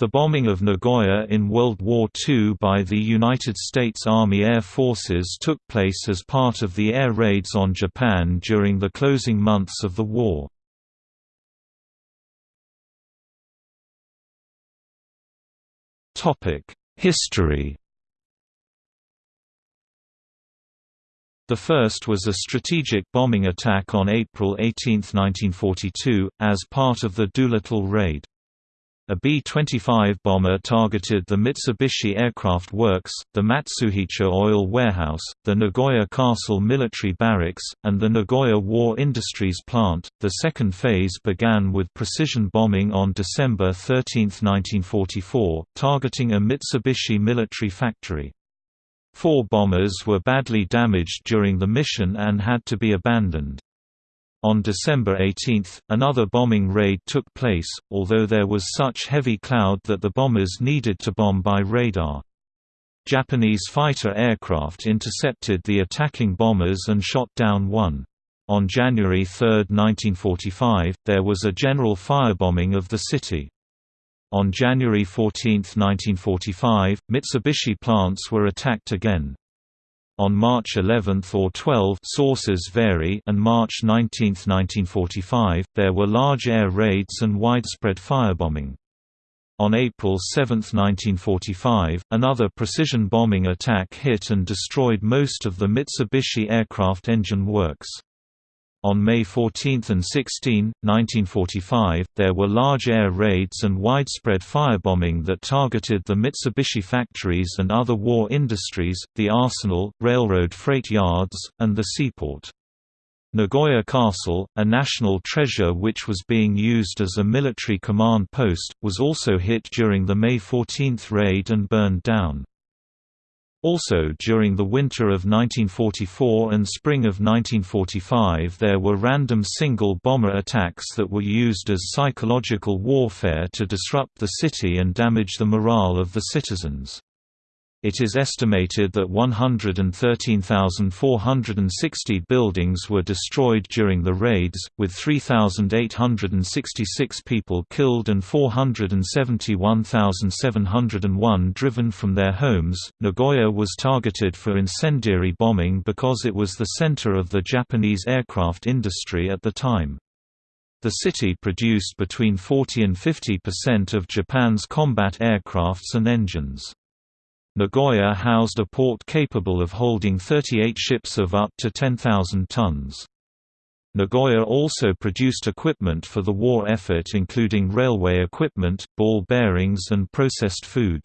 The bombing of Nagoya in World War II by the United States Army Air Forces took place as part of the air raids on Japan during the closing months of the war. History The first was a strategic bombing attack on April 18, 1942, as part of the Doolittle Raid. A B-25 bomber targeted the Mitsubishi Aircraft Works, the Matsuhita Oil Warehouse, the Nagoya Castle Military Barracks, and the Nagoya War Industries Plant. The second phase began with precision bombing on December 13, 1944, targeting a Mitsubishi military factory. Four bombers were badly damaged during the mission and had to be abandoned. On December 18, another bombing raid took place, although there was such heavy cloud that the bombers needed to bomb by radar. Japanese fighter aircraft intercepted the attacking bombers and shot down one. On January 3, 1945, there was a general firebombing of the city. On January 14, 1945, Mitsubishi plants were attacked again. On March 11 or 12 sources vary and March 19, 1945, there were large air raids and widespread firebombing. On April 7, 1945, another precision bombing attack hit and destroyed most of the Mitsubishi aircraft engine works. On May 14 and 16, 1945, there were large air raids and widespread firebombing that targeted the Mitsubishi factories and other war industries, the arsenal, railroad freight yards, and the seaport. Nagoya Castle, a national treasure which was being used as a military command post, was also hit during the May 14 raid and burned down. Also during the winter of 1944 and spring of 1945 there were random single bomber attacks that were used as psychological warfare to disrupt the city and damage the morale of the citizens. It is estimated that 113,460 buildings were destroyed during the raids, with 3,866 people killed and 471,701 driven from their homes. Nagoya was targeted for incendiary bombing because it was the center of the Japanese aircraft industry at the time. The city produced between 40 and 50 percent of Japan's combat aircrafts and engines. Nagoya housed a port capable of holding 38 ships of up to 10,000 tons. Nagoya also produced equipment for the war effort including railway equipment, ball bearings and processed food.